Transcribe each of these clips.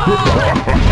Ha ha ha!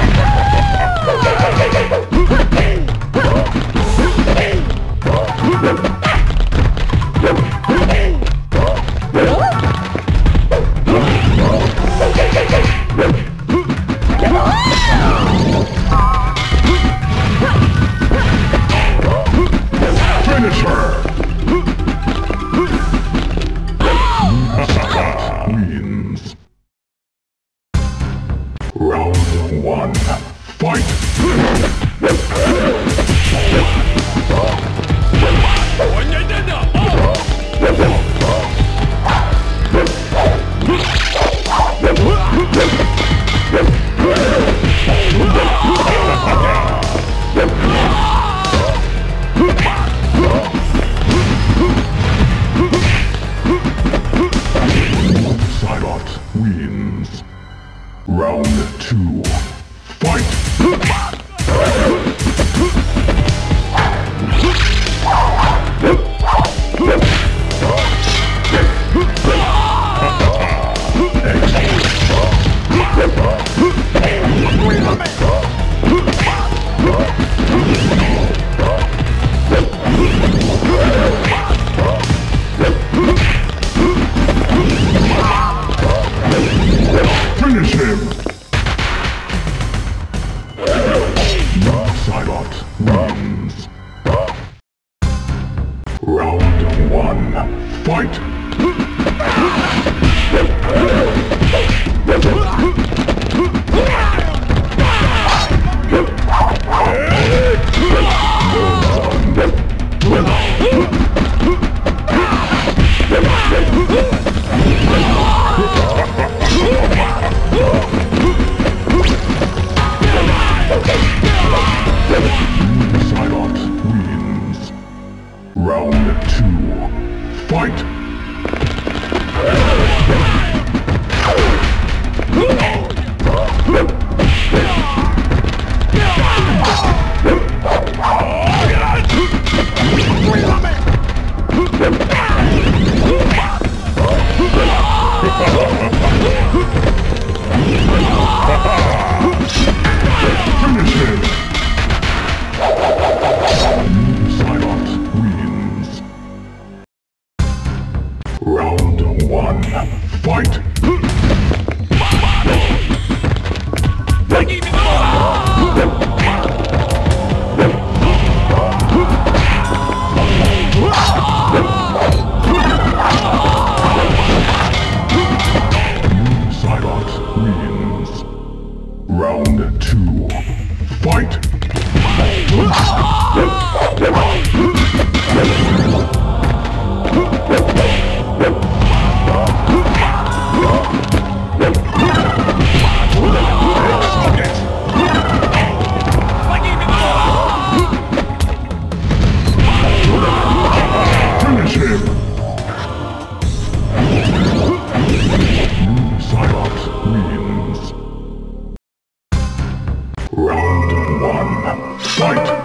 Round one, fight!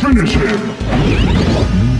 Finish him!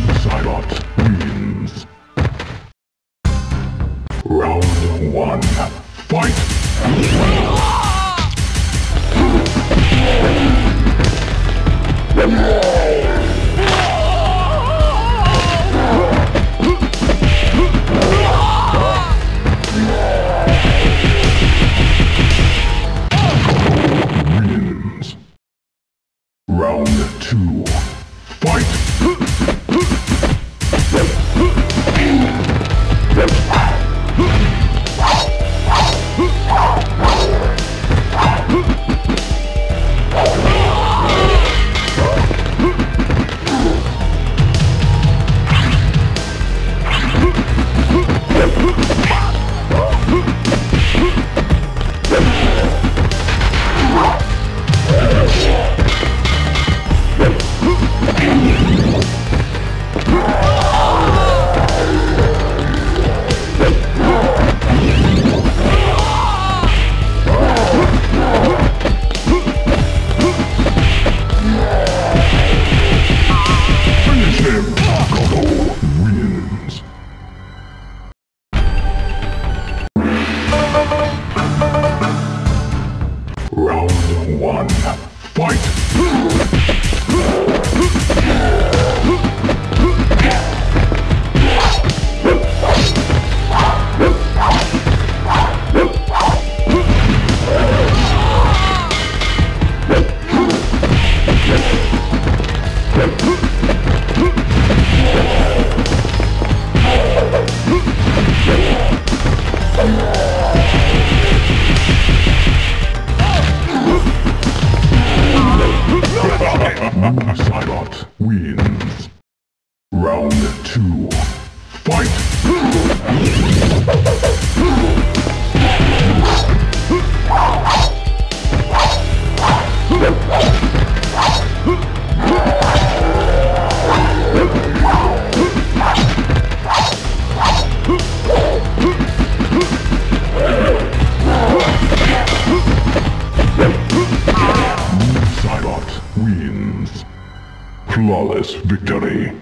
Cybox Flawless victory.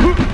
Woo!